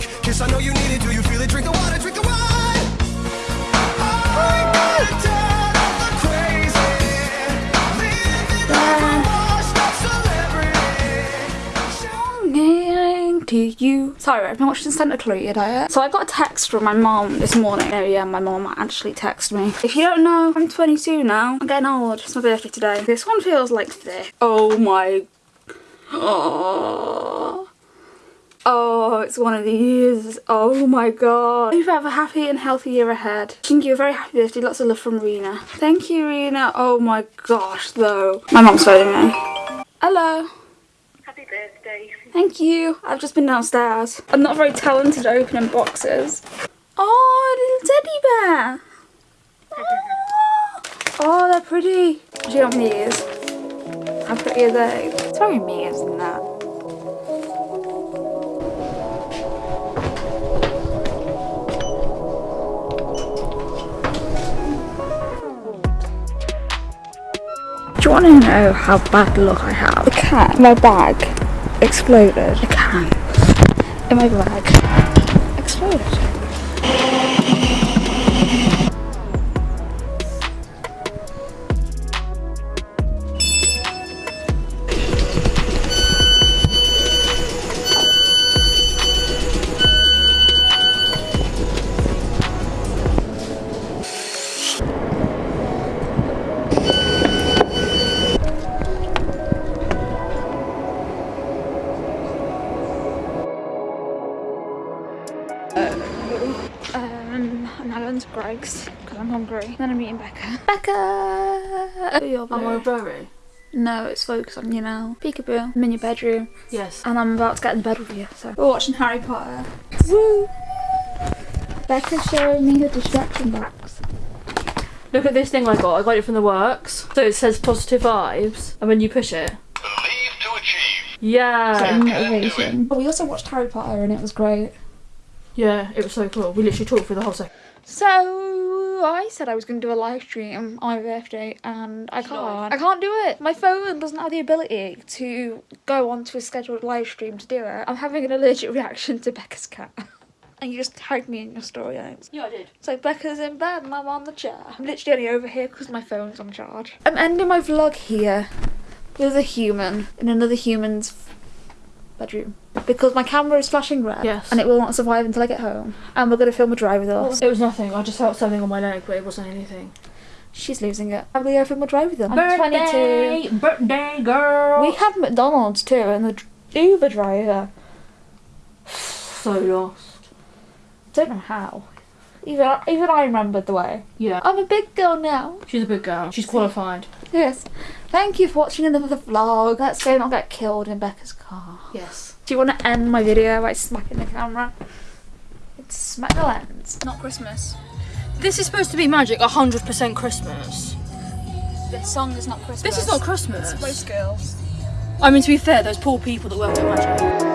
drunk. Kiss, I know you need it. Do you feel it? Drink the water, drink the celebrity. to you. Sorry, I've been watching Santa Clarita Diet. So I got a text from my mom this morning. Oh yeah, my mom actually texted me. If you don't know, I'm 22 now. I'm getting old. It's my birthday today. This one feels like thick. Oh my... Oh. It's one of these. Oh my god. Hope you have a happy and healthy year ahead. Thank you, a very happy birthday. Lots of love from Rena. Thank you, Rena. Oh my gosh, though. My mom's phoning me. Hello. Happy birthday. Thank you. I've just been downstairs. I'm not very talented at opening boxes. Oh, little teddy bear. Oh, oh they're pretty. Do you want these? How pretty are they? It's very me, isn't that? You want to know how bad luck I have? The cat in my bag exploded. The can in my bag exploded. Um, I'm now going to Greggs because I'm hungry. Then I'm meeting Becca. Becca! Your Am I blue. very? No, it's focused on you now. Peekaboo. I'm in your bedroom Yes. and I'm about to get in bed with you. So we're watching Harry Potter. Woo! Becca's showing me her distraction box. Look at this thing I got. I got it from the works. So it says positive vibes, and when you push it, Believe to achieve. yeah, Motivation. We also watched Harry Potter and it was great. Yeah, it was so cool. We literally talked through the whole second. So I said I was going to do a live stream on my birthday, and I can't. I can't do it. My phone doesn't have the ability to go onto a scheduled live stream to do it. I'm having an allergic reaction to Becca's cat. And you just tagged me in your story, Alex. Yeah, I did. So Becca's in bed and I'm on the chair. I'm literally only over here because my phone's on charge. I'm ending my vlog here with a human in another human's bedroom because my camera is flashing red Yes. and it will not survive until I get home. And we're going to film a drive with us. It was nothing. I just felt something on my leg, but it wasn't anything. She's losing it. I'm going to film a drive with them. I'm 22. birthday girl. We have McDonald's too and the Uber driver. so lost. Don't know how. Even even I remembered the way. Yeah, I'm a big girl now. she's a big girl. She's qualified. Yes. Thank you for watching another vlog. Let's go not get killed in Becca's car. Yes. Do you want to end my video by smacking the camera? It's smack the lens. Not Christmas. This is supposed to be magic. hundred percent Christmas. This song is not Christmas. This is not Christmas. Most girls. I mean, to be fair, those poor people that work at Magic.